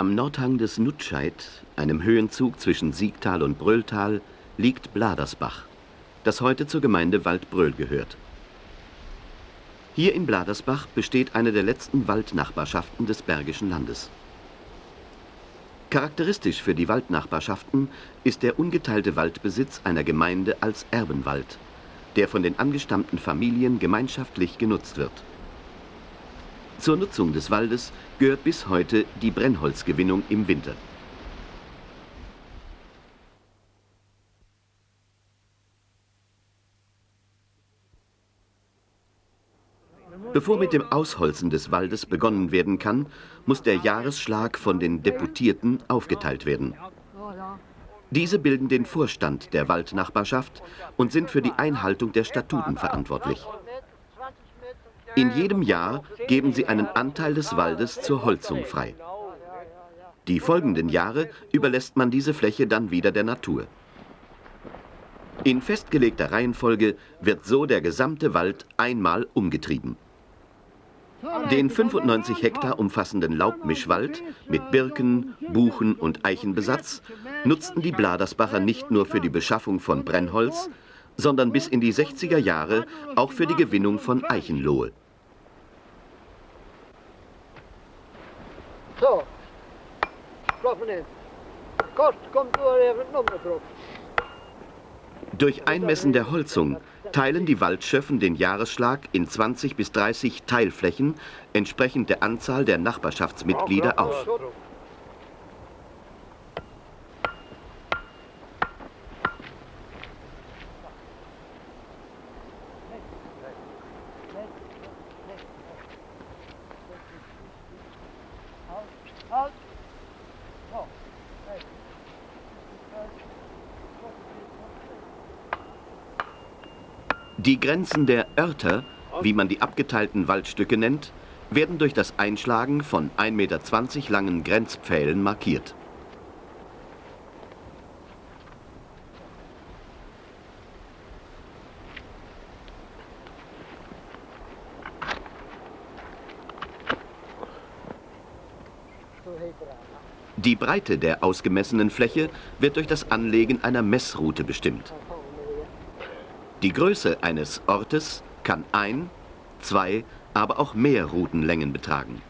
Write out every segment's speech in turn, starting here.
Am Nordhang des Nutscheid, einem Höhenzug zwischen Siegtal und Brölltal, liegt Bladersbach, das heute zur Gemeinde Waldbröl gehört. Hier in Bladersbach besteht eine der letzten Waldnachbarschaften des Bergischen Landes. Charakteristisch für die Waldnachbarschaften ist der ungeteilte Waldbesitz einer Gemeinde als Erbenwald, der von den angestammten Familien gemeinschaftlich genutzt wird. Zur Nutzung des Waldes gehört bis heute die Brennholzgewinnung im Winter. Bevor mit dem Ausholzen des Waldes begonnen werden kann, muss der Jahresschlag von den Deputierten aufgeteilt werden. Diese bilden den Vorstand der Waldnachbarschaft und sind für die Einhaltung der Statuten verantwortlich. In jedem Jahr geben sie einen Anteil des Waldes zur Holzung frei. Die folgenden Jahre überlässt man diese Fläche dann wieder der Natur. In festgelegter Reihenfolge wird so der gesamte Wald einmal umgetrieben. Den 95 Hektar umfassenden Laubmischwald mit Birken, Buchen und Eichenbesatz nutzten die Bladersbacher nicht nur für die Beschaffung von Brennholz, sondern bis in die 60er Jahre auch für die Gewinnung von Eichenlohe. So, schlafen hin. Kost kommt nur drauf. Durch Einmessen der Holzung teilen die Waldschöffen den Jahresschlag in 20 bis 30 Teilflächen entsprechend der Anzahl der Nachbarschaftsmitglieder auf. Die Grenzen der Örter, wie man die abgeteilten Waldstücke nennt, werden durch das Einschlagen von 1,20 Meter langen Grenzpfählen markiert. Die Breite der ausgemessenen Fläche wird durch das Anlegen einer Messroute bestimmt. Die Größe eines Ortes kann ein, zwei, aber auch mehr Routenlängen betragen.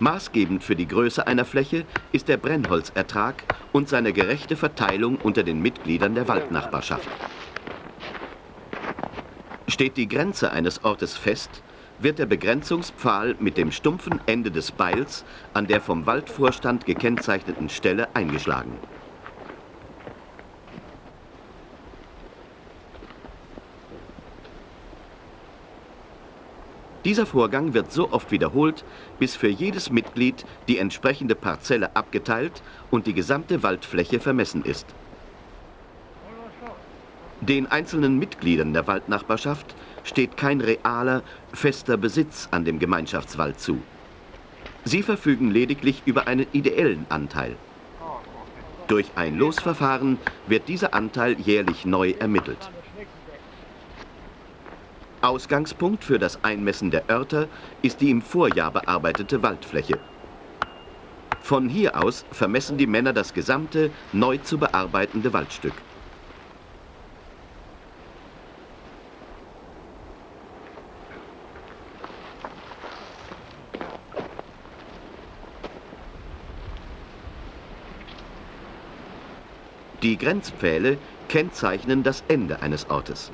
Maßgebend für die Größe einer Fläche ist der Brennholzertrag und seine gerechte Verteilung unter den Mitgliedern der Waldnachbarschaft. Steht die Grenze eines Ortes fest, wird der Begrenzungspfahl mit dem stumpfen Ende des Beils an der vom Waldvorstand gekennzeichneten Stelle eingeschlagen. Dieser Vorgang wird so oft wiederholt, bis für jedes Mitglied die entsprechende Parzelle abgeteilt und die gesamte Waldfläche vermessen ist. Den einzelnen Mitgliedern der Waldnachbarschaft steht kein realer, fester Besitz an dem Gemeinschaftswald zu. Sie verfügen lediglich über einen ideellen Anteil. Durch ein Losverfahren wird dieser Anteil jährlich neu ermittelt. Ausgangspunkt für das Einmessen der Örter ist die im Vorjahr bearbeitete Waldfläche. Von hier aus vermessen die Männer das gesamte, neu zu bearbeitende Waldstück. Die Grenzpfähle kennzeichnen das Ende eines Ortes.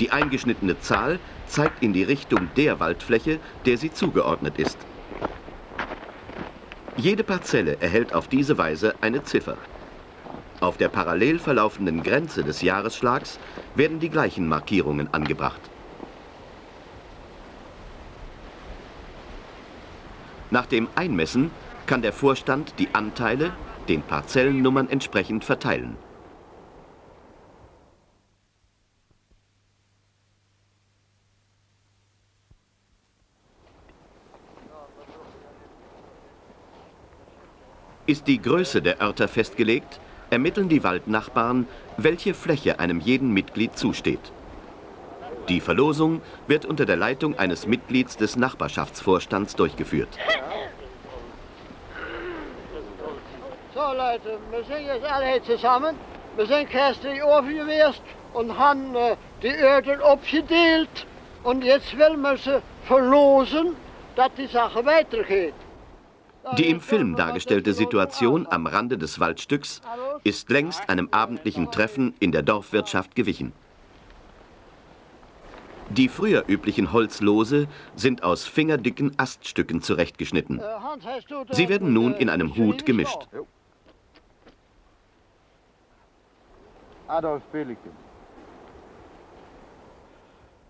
Die eingeschnittene Zahl zeigt in die Richtung der Waldfläche, der sie zugeordnet ist. Jede Parzelle erhält auf diese Weise eine Ziffer. Auf der parallel verlaufenden Grenze des Jahresschlags werden die gleichen Markierungen angebracht. Nach dem Einmessen kann der Vorstand die Anteile den Parzellennummern entsprechend verteilen. Ist die Größe der Örter festgelegt, ermitteln die Waldnachbarn, welche Fläche einem jeden Mitglied zusteht. Die Verlosung wird unter der Leitung eines Mitglieds des Nachbarschaftsvorstands durchgeführt. So Leute, wir sind jetzt alle zusammen. Wir sind gestern aufgewesen und haben äh, die Öden abgedeelt. Und jetzt will man sie verlosen, dass die Sache weitergeht. Die im Film dargestellte Situation am Rande des Waldstücks ist längst einem abendlichen Treffen in der Dorfwirtschaft gewichen. Die früher üblichen Holzlose sind aus fingerdicken Aststücken zurechtgeschnitten. Sie werden nun in einem Hut gemischt. Adolf Pelikan.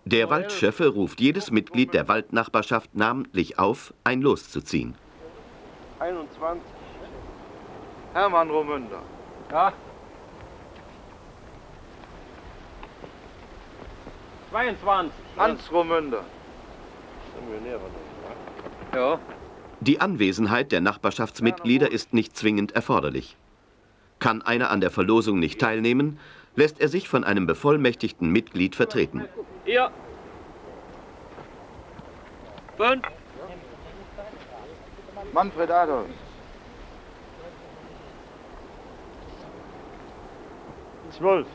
Der Waldschöffe ruft jedes Mitglied der Waldnachbarschaft namentlich auf, ein Los zu ziehen. 21. Hermann Romünder. Ja. 22. Hans Romünder. Ja. Die Anwesenheit der Nachbarschaftsmitglieder ist nicht zwingend erforderlich. Kann einer an der Verlosung nicht teilnehmen, lässt er sich von einem bevollmächtigten Mitglied vertreten. Ihr. Fünf. Manfred Adolf. Zwölf.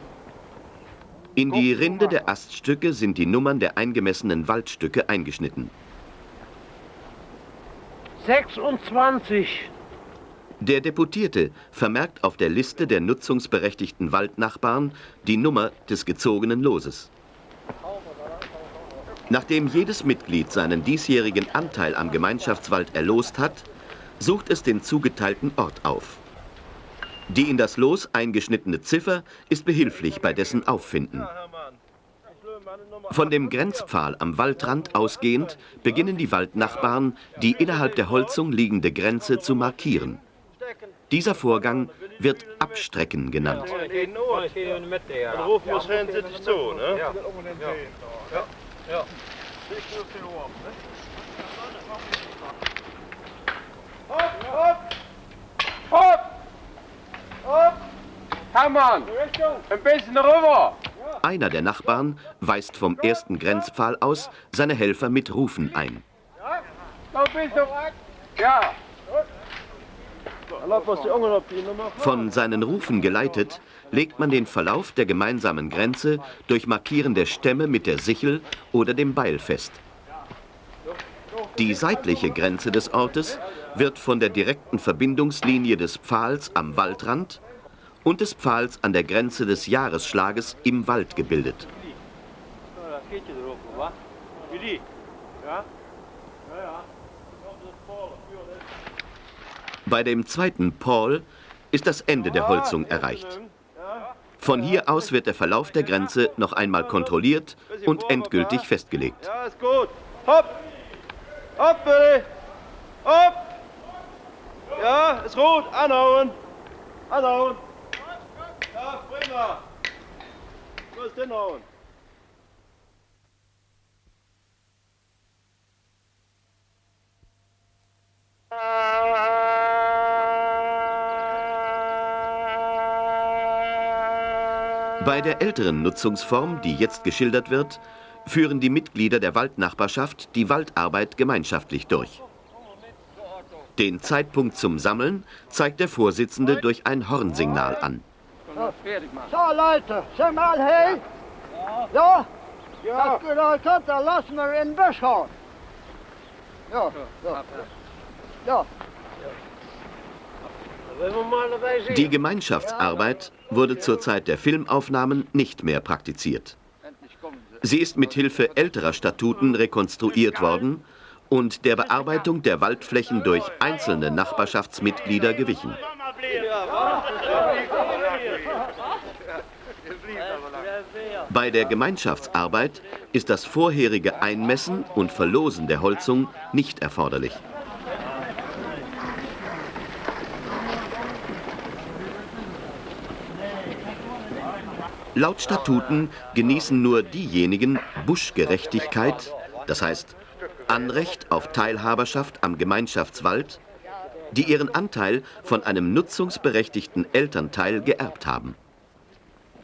In die Rinde der Aststücke sind die Nummern der eingemessenen Waldstücke eingeschnitten. 26. Der Deputierte vermerkt auf der Liste der nutzungsberechtigten Waldnachbarn die Nummer des gezogenen Loses. Nachdem jedes Mitglied seinen diesjährigen Anteil am Gemeinschaftswald erlost hat, sucht es den zugeteilten Ort auf. Die in das Los eingeschnittene Ziffer ist behilflich bei dessen Auffinden. Von dem Grenzpfahl am Waldrand ausgehend beginnen die Waldnachbarn, die innerhalb der Holzung liegende Grenze zu markieren. Dieser Vorgang wird Abstrecken genannt. Ne? Einer der Nachbarn weist vom ersten Grenzpfahl aus seine Helfer mit Rufen ein. Ja. Von seinen Rufen geleitet, legt man den Verlauf der gemeinsamen Grenze durch Markieren der Stämme mit der Sichel oder dem Beil fest. Die seitliche Grenze des Ortes wird von der direkten Verbindungslinie des Pfahls am Waldrand und des Pfahls an der Grenze des Jahresschlages im Wald gebildet. Bei dem zweiten Paul ist das Ende der Holzung erreicht. Von hier aus wird der Verlauf der Grenze noch einmal kontrolliert und endgültig festgelegt. Ja, ist gut. Hopp! Hopp, bitte! Hopp! Ja, ist gut. Anhauen! Anhauen! Ja, prima! Los, hinhauen! Bei der älteren Nutzungsform, die jetzt geschildert wird, führen die Mitglieder der Waldnachbarschaft die Waldarbeit gemeinschaftlich durch. Den Zeitpunkt zum Sammeln zeigt der Vorsitzende durch ein Hornsignal an. So Leute, sind wir alle hey? Ja? Ja. Das bedeutet, dann lassen wir in den Busch hauen. Ja, ja. Ja. Mal. Die Gemeinschaftsarbeit wurde zur Zeit der Filmaufnahmen nicht mehr praktiziert. Sie ist mit Hilfe älterer Statuten rekonstruiert worden und der Bearbeitung der Waldflächen durch einzelne Nachbarschaftsmitglieder gewichen. Bei der Gemeinschaftsarbeit ist das vorherige Einmessen und Verlosen der Holzung nicht erforderlich. Laut Statuten genießen nur diejenigen Buschgerechtigkeit, das heißt Anrecht auf Teilhaberschaft am Gemeinschaftswald, die ihren Anteil von einem nutzungsberechtigten Elternteil geerbt haben.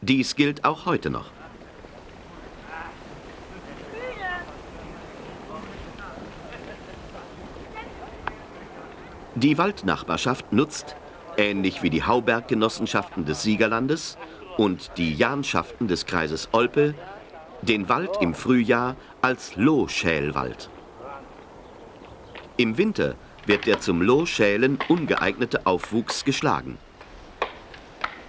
Dies gilt auch heute noch. Die Waldnachbarschaft nutzt, ähnlich wie die Hauberggenossenschaften des Siegerlandes und die Janschaften des Kreises Olpe, den Wald im Frühjahr als Lohschälwald. Im Winter wird der zum Lohschälen ungeeignete Aufwuchs geschlagen.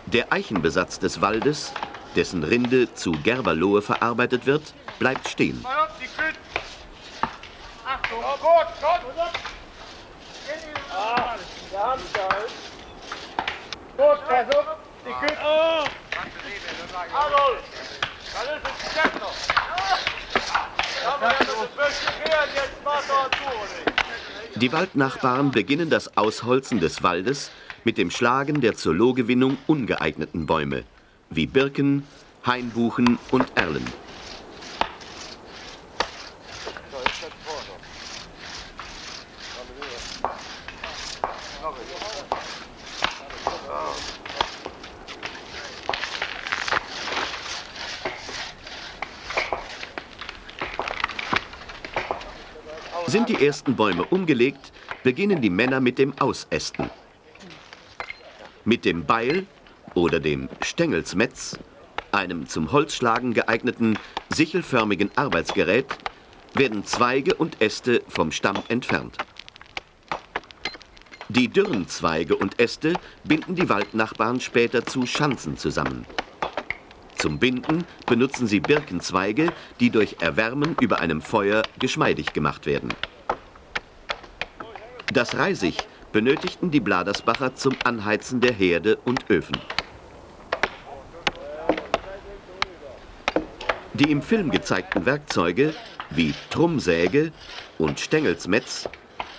Der Eichenbesatz des Waldes, dessen Rinde zu Gerberlohe verarbeitet wird, bleibt stehen. Gut, auf, die Küche. Die Waldnachbarn beginnen das Ausholzen des Waldes mit dem Schlagen der zur Lohgewinnung ungeeigneten Bäume, wie Birken, Hainbuchen und Erlen. Ersten Bäume umgelegt, beginnen die Männer mit dem Ausästen. Mit dem Beil oder dem Stängelsmetz, einem zum Holzschlagen geeigneten, sichelförmigen Arbeitsgerät, werden Zweige und Äste vom Stamm entfernt. Die dürren Zweige und Äste binden die Waldnachbarn später zu Schanzen zusammen. Zum Binden benutzen sie Birkenzweige, die durch Erwärmen über einem Feuer geschmeidig gemacht werden. Das Reisig benötigten die Bladersbacher zum Anheizen der Herde und Öfen. Die im Film gezeigten Werkzeuge wie Trummsäge und Stängelsmetz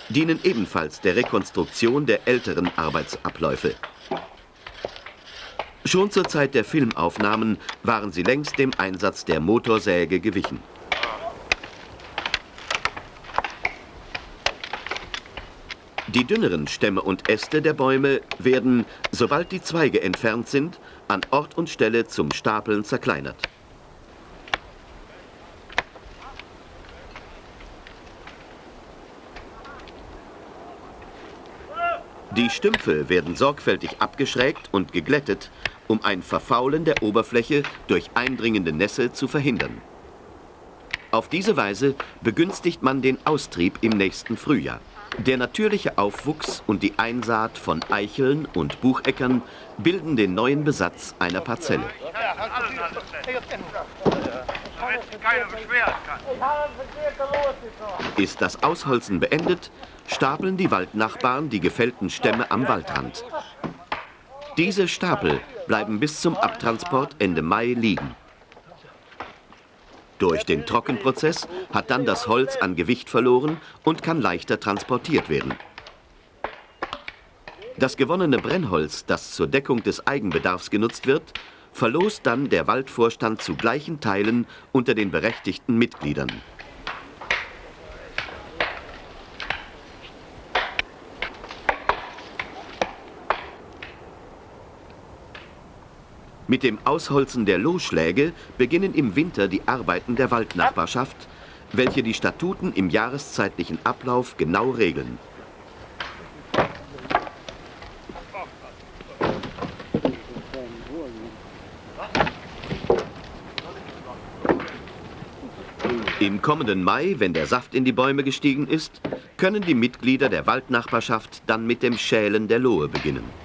dienen ebenfalls der Rekonstruktion der älteren Arbeitsabläufe. Schon zur Zeit der Filmaufnahmen waren sie längst dem Einsatz der Motorsäge gewichen. Die dünneren Stämme und Äste der Bäume werden, sobald die Zweige entfernt sind, an Ort und Stelle zum Stapeln zerkleinert. Die Stümpfe werden sorgfältig abgeschrägt und geglättet, um ein Verfaulen der Oberfläche durch eindringende Nässe zu verhindern. Auf diese Weise begünstigt man den Austrieb im nächsten Frühjahr. Der natürliche Aufwuchs und die Einsaat von Eicheln und Bucheckern bilden den neuen Besatz einer Parzelle. Ist das Ausholzen beendet, stapeln die Waldnachbarn die gefällten Stämme am Waldrand. Diese Stapel bleiben bis zum Abtransport Ende Mai liegen. Durch den Trockenprozess hat dann das Holz an Gewicht verloren und kann leichter transportiert werden. Das gewonnene Brennholz, das zur Deckung des Eigenbedarfs genutzt wird, verlost dann der Waldvorstand zu gleichen Teilen unter den berechtigten Mitgliedern. Mit dem Ausholzen der Lohschläge beginnen im Winter die Arbeiten der Waldnachbarschaft, welche die Statuten im jahreszeitlichen Ablauf genau regeln. Im kommenden Mai, wenn der Saft in die Bäume gestiegen ist, können die Mitglieder der Waldnachbarschaft dann mit dem Schälen der Lohe beginnen.